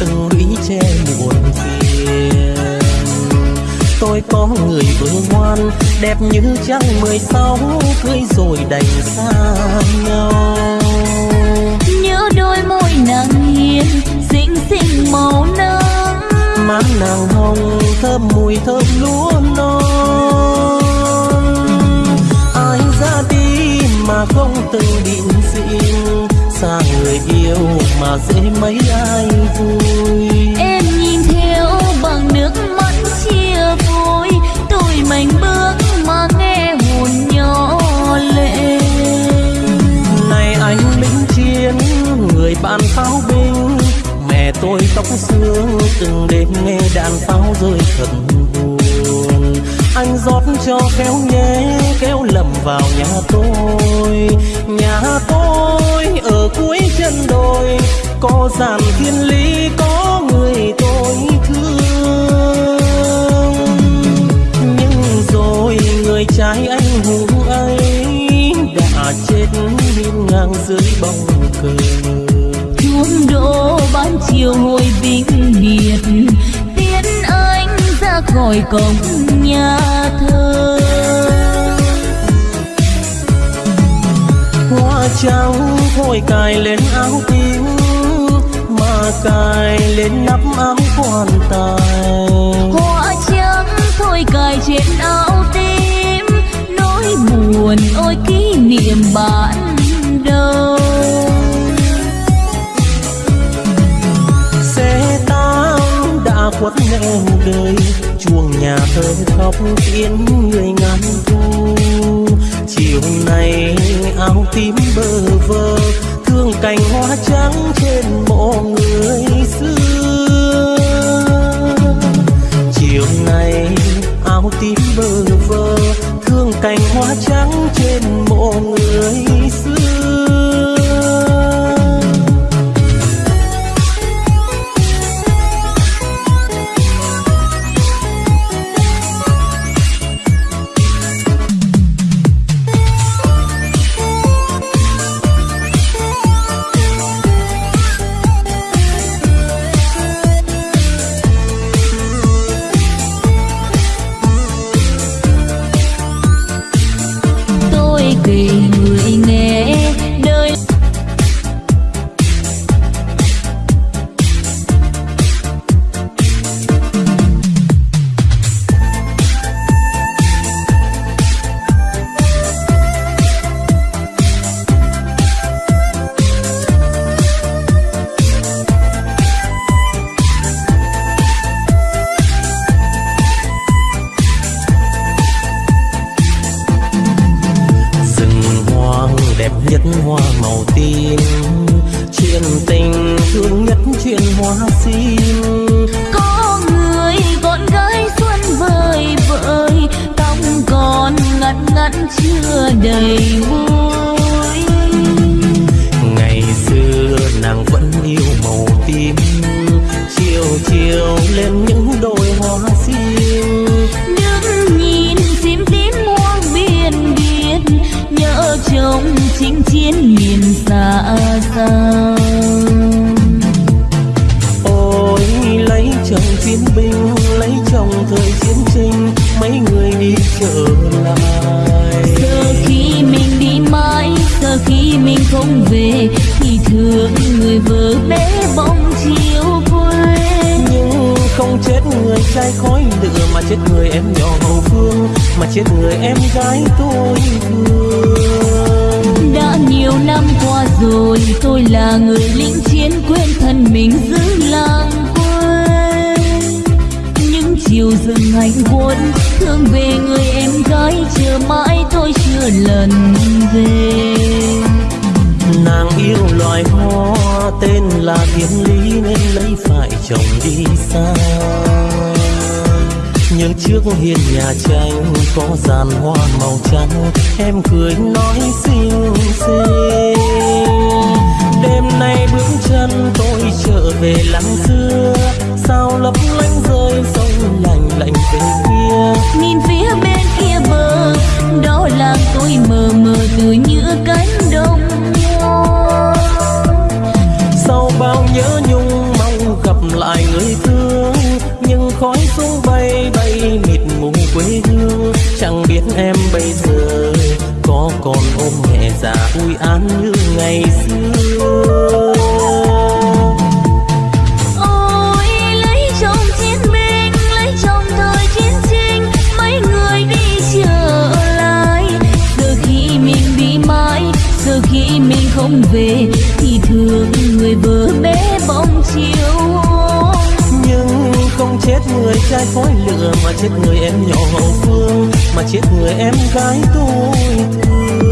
từng lũy che muộn phiền. Tôi có người vợ ngoan đẹp như trăng mười sáu cưới rồi đành xa nhau. Nhớ đôi môi nàng hiền xinh xinh màu nắng. Má nàng hồng thơm mùi thơm lúa mà dễ mấy ai vui. Em nhìn theo bằng nước mắt chia vui tôi mạnh bước mà nghe hồn nhỏ lệ. Này anh lính chiến người bạn pháo binh mẹ tôi tóc xương từng đêm nghe đàn pháo rơi thật buồn. Anh rót cho kéo nhé kéo lầm vào nhà tôi. Nhà tôi có dàn thiên lý có người tôi thương. Nhưng rồi người trai anh hùng ấy đã chết hiên ngang dưới bóng cờ. Chuông đổ ban chiều hồi vĩnh biệt tiến anh ra khỏi cổng nhà thờ. Hoa trắng thôi cài lên áo tím cài lên nắp áo quan tài. Hoa trắng thôi cài trên áo tím nỗi buồn ôi kỷ niệm ban đầu xe tám đã khuất nẻo đời chuông nhà thơ khóc tiếng người ngàn thu. Chiều nay áo tím bơ vơ thương cành hoa trắng trên mộ người chiều áo tím bơ vơ thương cành hoa trắng trên mộ người xưa. Tôi hoa sim có người con gái xuân vời vợi tóc còn ngắn ngắn chưa đầy môi. Ngày xưa nàng vẫn yêu màu tím chiều chiều lên những đôi hoa sim đứng nhìn sim tím muôn biển biển nhớ chồng chinh chiến miền xa xăm chiến binh lấy chồng thời chiến tranh mấy người đi trở lại. Giờ khi mình đi mãi giờ khi mình không về thì thương người vợ bé bóng chiều quê nhưng không chết người trai khói lửa mà chết người em nhỏ hậu phương mà chết người em gái tôi thương. Đã nhiều năm qua rồi tôi là người lính chiến quên thân mình giữ làng những anh rừng thương về người em gái chờ mãi tôi chưa lần về. Nàng yêu loài hoa, tên là thiên lý nên lấy phải chồng đi xa. Nhưng trước hiên nhà tranh có dàn hoa màu trắng, em cười nói xinh xinh đêm nay bước chân tôi trở về lăng xưa, sao lấp lánh rồi nhìn phía bên kia bờ, đó là tôi mờ mờ tươi như cánh đồng sau bao nhớ nhung, mong gặp lại người thương, nhưng khói xuống bay bay mịt mù quê hương. Chẳng biết em bây giờ có còn ôm mẹ già vui an như ngày xưa. chết người trai khói lửa, mà chết người em nhỏ hậu phương, mà chết người em gái tôi thương.